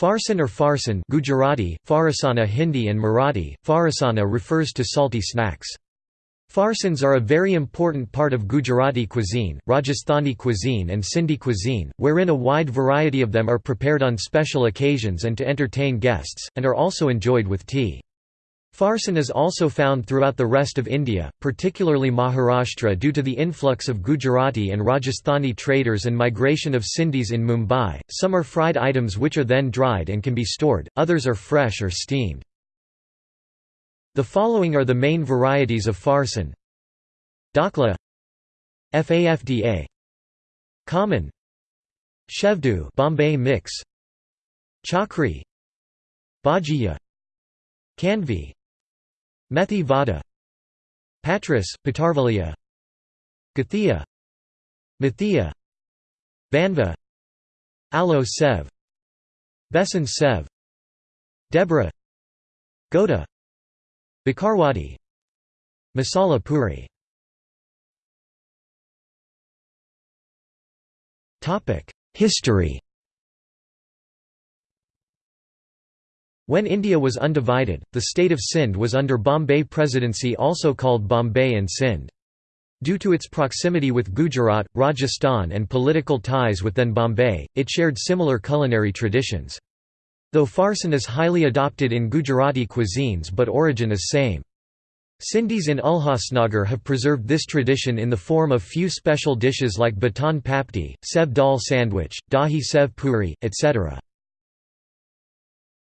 Farsan or farsan Gujarati, Farasana Hindi and Marathi, Farasana refers to salty snacks. Farsans are a very important part of Gujarati cuisine, Rajasthani cuisine and Sindhi cuisine, wherein a wide variety of them are prepared on special occasions and to entertain guests, and are also enjoyed with tea. Farsan is also found throughout the rest of India, particularly Maharashtra due to the influx of Gujarati and Rajasthani traders and migration of Sindhis in Mumbai. Some are fried items which are then dried and can be stored, others are fresh or steamed. The following are the main varieties of farsan Dhokla FAFDA Khaman Shevdu Bombay mix Chakri Bhajiya Khandvi Methi Vada Patras, Patarvalia Gathia Mathia Banva Alo Sev Besan Sev Debra Goda Bhakarwadi Masala Puri. History When India was undivided, the state of Sindh was under Bombay Presidency also called Bombay and Sindh. Due to its proximity with Gujarat, Rajasthan and political ties with then Bombay, it shared similar culinary traditions. Though farsan is highly adopted in Gujarati cuisines but origin is same. Sindhis in Ulhasnagar have preserved this tradition in the form of few special dishes like batan papdi, sev dal sandwich, dahi sev puri, etc.